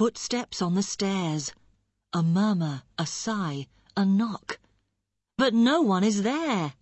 Footsteps on the stairs, a murmur, a sigh, a knock, but no one is there.